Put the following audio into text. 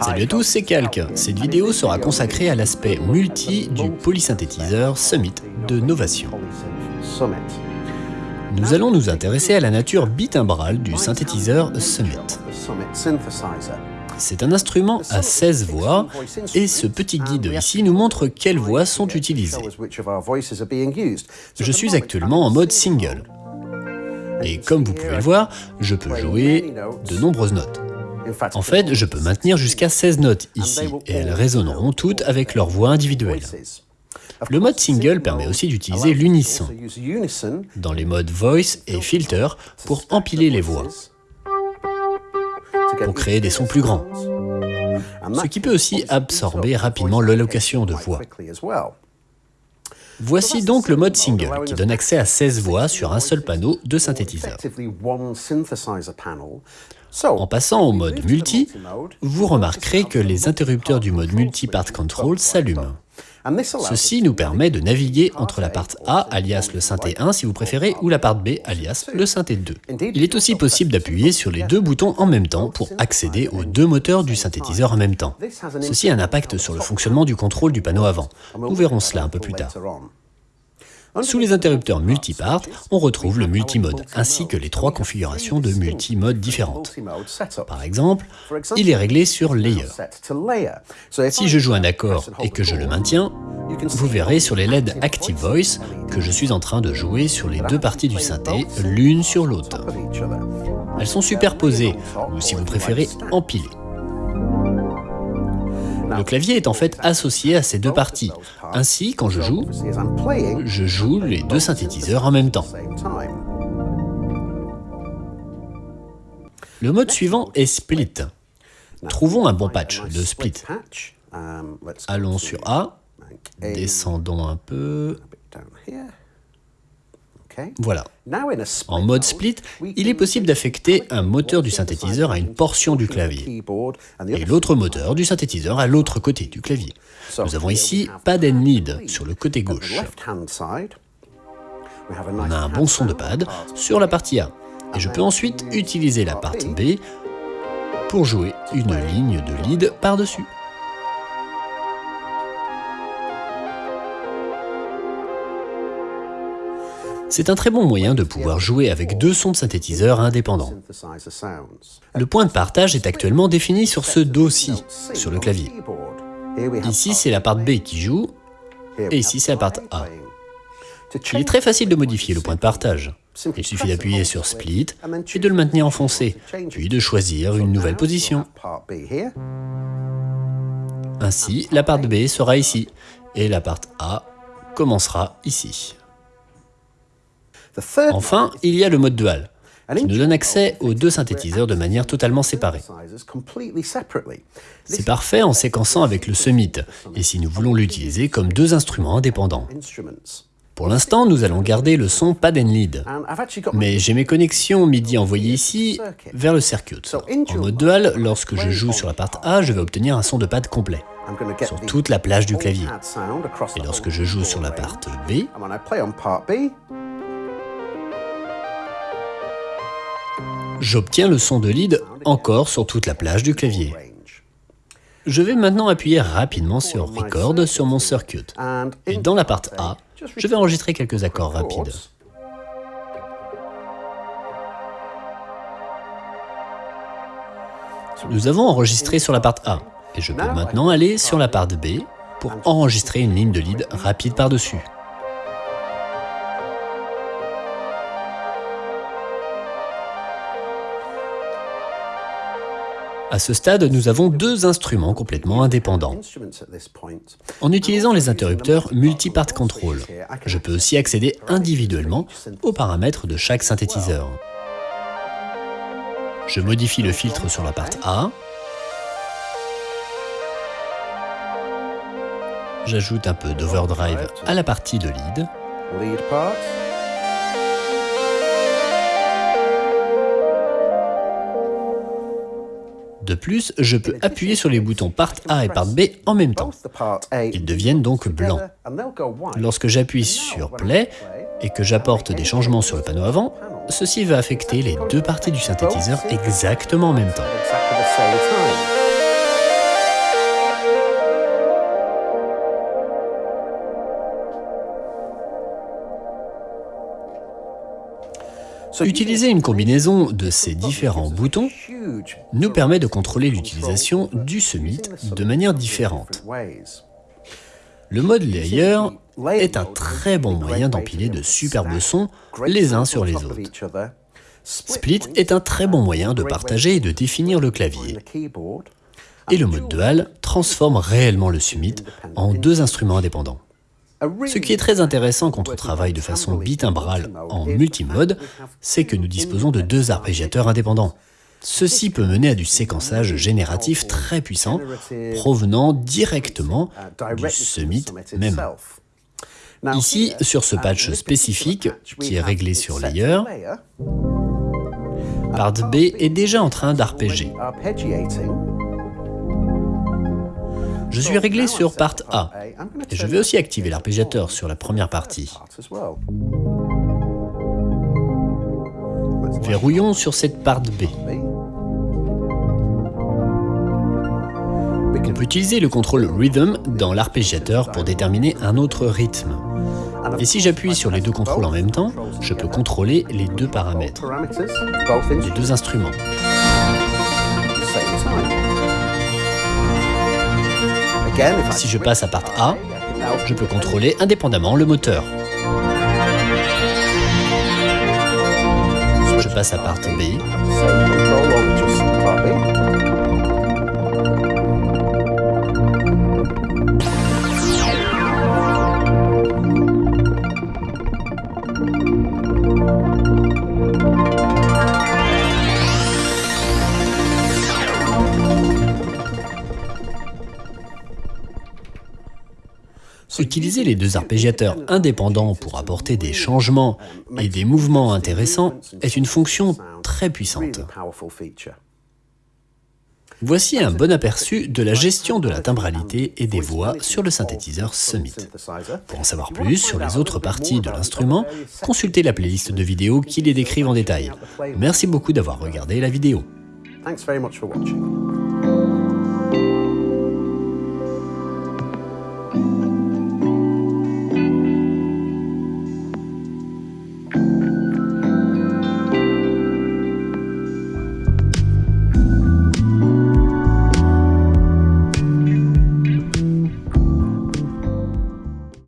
Salut à tous, c'est Calque. Cette vidéo sera consacrée à l'aspect multi du polysynthétiseur Summit de Novation. Nous allons nous intéresser à la nature bitimbrale du synthétiseur Summit. C'est un instrument à 16 voix et ce petit guide ici nous montre quelles voix sont utilisées. Je suis actuellement en mode single. Et comme vous pouvez le voir, je peux jouer de nombreuses notes. En fait, je peux maintenir jusqu'à 16 notes ici, et elles résonneront toutes avec leur voix individuelle. Le mode single permet aussi d'utiliser l'unisson dans les modes voice et filter pour empiler les voix, pour créer des sons plus grands, ce qui peut aussi absorber rapidement l'allocation de voix. Voici donc le mode single, qui donne accès à 16 voix sur un seul panneau de synthétiseur. En passant au mode multi, vous remarquerez que les interrupteurs du mode multi-part control s'allument. Ceci nous permet de naviguer entre la part A, alias le synthé 1 si vous préférez, ou la part B, alias le synthé 2. Il est aussi possible d'appuyer sur les deux boutons en même temps pour accéder aux deux moteurs du synthétiseur en même temps. Ceci a un impact sur le fonctionnement du contrôle du panneau avant. Nous verrons cela un peu plus tard. Sous les interrupteurs multipart, on retrouve le multimode, ainsi que les trois configurations de multimode différentes. Par exemple, il est réglé sur Layer. Si je joue un accord et que je le maintiens, vous verrez sur les LED Active Voice que je suis en train de jouer sur les deux parties du synthé, l'une sur l'autre. Elles sont superposées, ou si vous préférez, empilées. Le clavier est en fait associé à ces deux parties. Ainsi, quand je joue, je joue les deux synthétiseurs en même temps. Le mode suivant est Split. Trouvons un bon patch de Split. Allons sur A, descendons un peu, voilà. En mode split, il est possible d'affecter un moteur du synthétiseur à une portion du clavier et l'autre moteur du synthétiseur à l'autre côté du clavier. Nous avons ici pad and lead sur le côté gauche. On a un bon son de pad sur la partie A et je peux ensuite utiliser la partie B pour jouer une ligne de lead par-dessus. C'est un très bon moyen de pouvoir jouer avec deux sons de synthétiseur indépendants. Le point de partage est actuellement défini sur ce Do-Si, sur le clavier. Ici, c'est la part B qui joue, et ici, c'est la part A. Il est très facile de modifier le point de partage. Il suffit d'appuyer sur Split et de le maintenir enfoncé, puis de choisir une nouvelle position. Ainsi, la part B sera ici, et la part A commencera ici. Enfin, il y a le mode dual, qui nous donne accès aux deux synthétiseurs de manière totalement séparée. C'est parfait en séquençant avec le Summit, et si nous voulons l'utiliser comme deux instruments indépendants. Pour l'instant, nous allons garder le son pad and lead, mais j'ai mes connexions MIDI envoyées ici vers le circuit. En mode dual, lorsque je joue sur la part A, je vais obtenir un son de pad complet sur toute la plage du clavier. Et lorsque je joue sur la part B, J'obtiens le son de lead encore sur toute la plage du clavier. Je vais maintenant appuyer rapidement sur Record sur mon circuit. Et dans la part A, je vais enregistrer quelques accords rapides. Nous avons enregistré sur la part A, et je peux maintenant aller sur la part B pour enregistrer une ligne de lead rapide par-dessus. À ce stade, nous avons deux instruments complètement indépendants. En utilisant les interrupteurs multi-part control, je peux aussi accéder individuellement aux paramètres de chaque synthétiseur. Je modifie le filtre sur la part A. J'ajoute un peu d'overdrive à la partie de lead. De plus, je peux appuyer sur les boutons Part A et Part B en même temps. Ils deviennent donc blancs. Lorsque j'appuie sur Play et que j'apporte des changements sur le panneau avant, ceci va affecter les deux parties du synthétiseur exactement en même temps. Utiliser une combinaison de ces différents boutons nous permet de contrôler l'utilisation du Summit de manière différente. Le mode Layer est un très bon moyen d'empiler de superbes sons les uns sur les autres. Split est un très bon moyen de partager et de définir le clavier. Et le mode Dual transforme réellement le Summit en deux instruments indépendants. Ce qui est très intéressant quand on travaille de façon bitimbrale en multimode, c'est que nous disposons de deux arpégiateurs indépendants. Ceci peut mener à du séquençage génératif très puissant, provenant directement du Summit même. Ici, sur ce patch spécifique, qui est réglé sur Layer, part B est déjà en train d'arpéger. Je suis réglé sur part A, et je vais aussi activer l'arpégiateur sur la première partie. Verrouillons sur cette part B. On peut utiliser le contrôle Rhythm dans l'arpégiateur pour déterminer un autre rythme. Et si j'appuie sur les deux contrôles en même temps, je peux contrôler les deux paramètres, les deux instruments. Si je passe à part A, je peux contrôler indépendamment le moteur. Je passe à part B. Utiliser les deux arpégiateurs indépendants pour apporter des changements et des mouvements intéressants est une fonction très puissante. Voici un bon aperçu de la gestion de la timbralité et des voix sur le synthétiseur Summit. Pour en savoir plus sur les autres parties de l'instrument, consultez la playlist de vidéos qui les décrivent en détail. Merci beaucoup d'avoir regardé la vidéo.